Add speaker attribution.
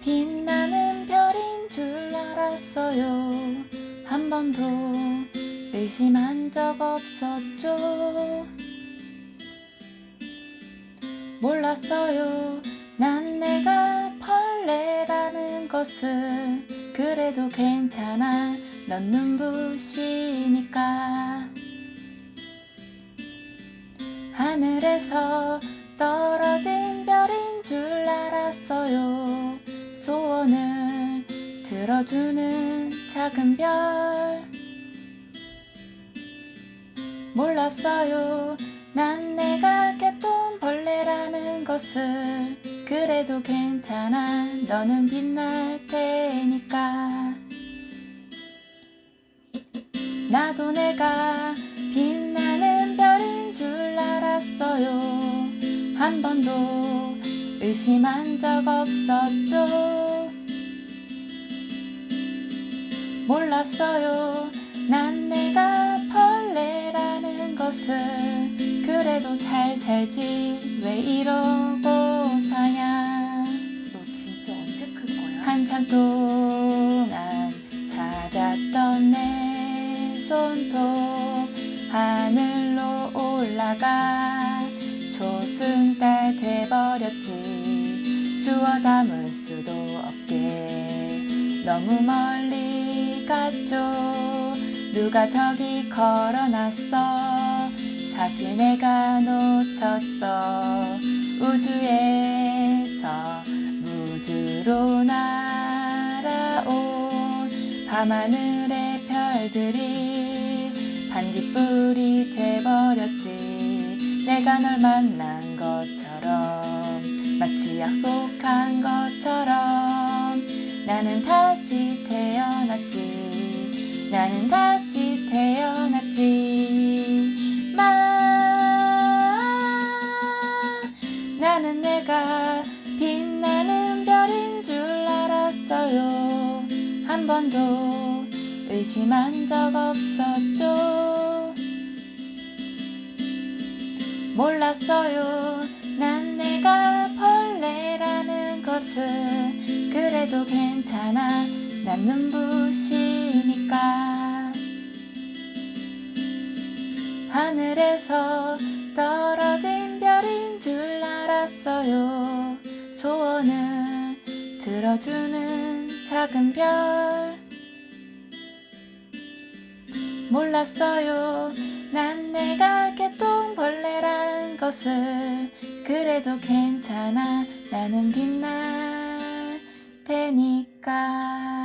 Speaker 1: 빛나는 별인 줄 알았어요. 한 번도 의심한 적 없었죠. 몰랐어요. 난 내가 벌레라는 것을 그래도 괜찮아. 넌 눈부시니까. 하늘에서 떨어진 별인 줄 알았어요. 소원을 들어주는 작은 별. 몰랐어요. 난 내가 개똥벌레라는 것을. 그래도 괜찮아. 너는 빛날 테니까. 나도 내가 빛나는 별인 줄 알았어요. 한 번도 의심한 적 없었죠. 몰랐어요. 난 내가 벌레라는 것을 그래도 잘 살지. 왜 이러고 사냐.
Speaker 2: 너 진짜 언제 클 거야?
Speaker 1: 한참 동안 찾았던 내 손톱 하늘로 올라가 초승달 돼버렸지 주워 담을 수도 없게. 너무 멀리 갔죠. 누가 저기 걸어놨어? 사실 내가 놓쳤어. 우주에서 무주로 날아온 밤하늘의 별들이 반딧불이 돼버렸지. 내가 널 만난 것처럼 마치 약속한 것처럼 나는 다시 태어났지. 나는 다시 태어났지. 마 나는 내가 빛나는 별인 줄 알았어요. 한 번도 의심한 적 없었죠. 몰랐어요. 난 내가 것을 그래도 괜찮아. 난 눈부시니까. 하늘에서 떨어진 별인 줄 알았어요. 소원을 들어주는 작은 별. 몰랐어요 난 내가 개똥벌레라는 것을 그래도 괜찮아. 나는 빛날 테니까